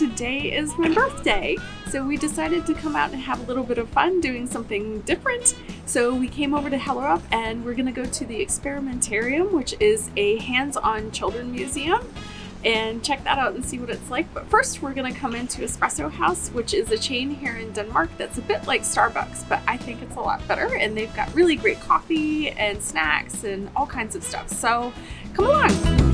today is my birthday. So we decided to come out and have a little bit of fun doing something different. So we came over to Hellerup and we're gonna go to the Experimentarium, which is a hands-on children museum and check that out and see what it's like. But first we're gonna come into Espresso House, which is a chain here in Denmark that's a bit like Starbucks, but I think it's a lot better. And they've got really great coffee and snacks and all kinds of stuff. So come along.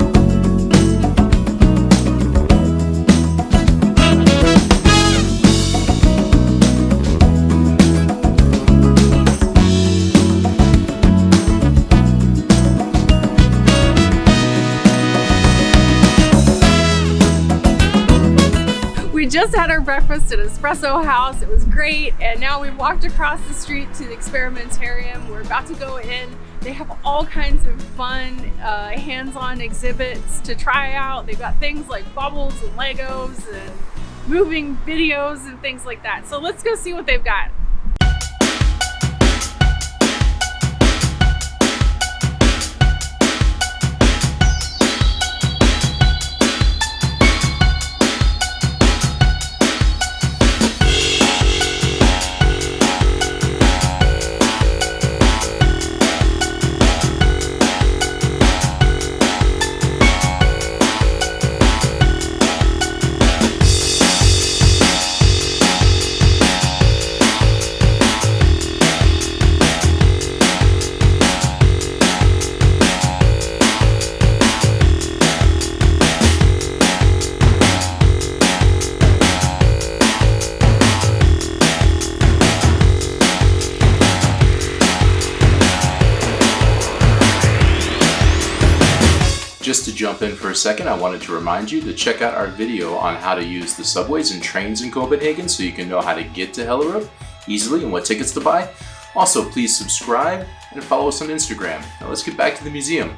Just had our breakfast at Espresso House. It was great. And now we've walked across the street to the Experimentarium. We're about to go in. They have all kinds of fun uh, hands-on exhibits to try out. They've got things like bubbles and Legos and moving videos and things like that. So let's go see what they've got. Just to jump in for a second, I wanted to remind you to check out our video on how to use the subways and trains in Copenhagen so you can know how to get to Hellerup easily and what tickets to buy. Also, please subscribe and follow us on Instagram. Now let's get back to the museum.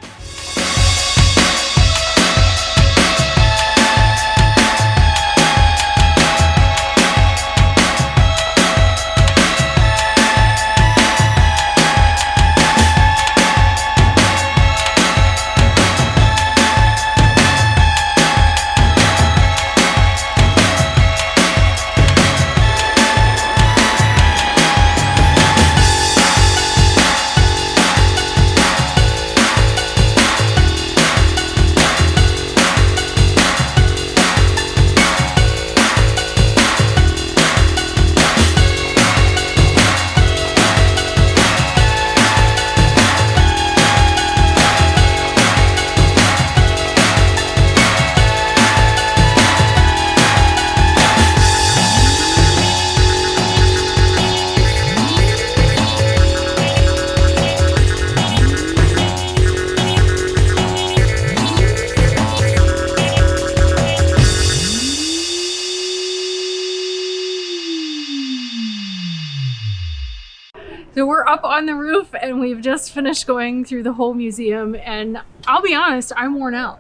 So we're up on the roof and we've just finished going through the whole museum and I'll be honest, I'm worn out.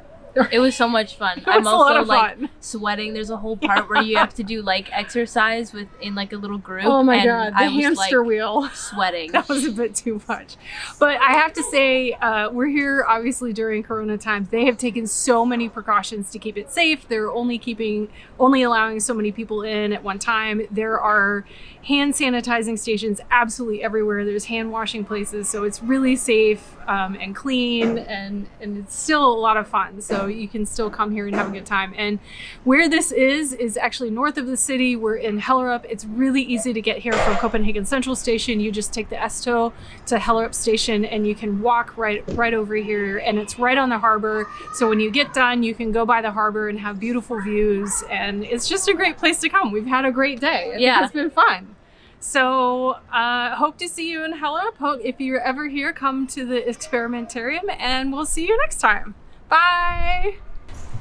It was so much fun. I'm also like fun. sweating. There's a whole part yeah. where you have to do like exercise with in like a little group. Oh my god, the I hamster was, like, wheel. Sweating. that was a bit too much. But I have to say, uh, we're here obviously during Corona times. They have taken so many precautions to keep it safe. They're only keeping, only allowing so many people in at one time. There are hand sanitizing stations absolutely everywhere. There's hand washing places, so it's really safe um, and clean, and and it's still a lot of fun. So you can still come here and have a good time. And where this is, is actually north of the city. We're in Hellerup. It's really easy to get here from Copenhagen Central Station. You just take the S-Tog to Hellerup Station and you can walk right, right over here and it's right on the harbor. So when you get done, you can go by the harbor and have beautiful views and it's just a great place to come. We've had a great day. I yeah. it's been fun. So uh, hope to see you in Hellerup. Hope if you're ever here, come to the experimentarium and we'll see you next time. Bye.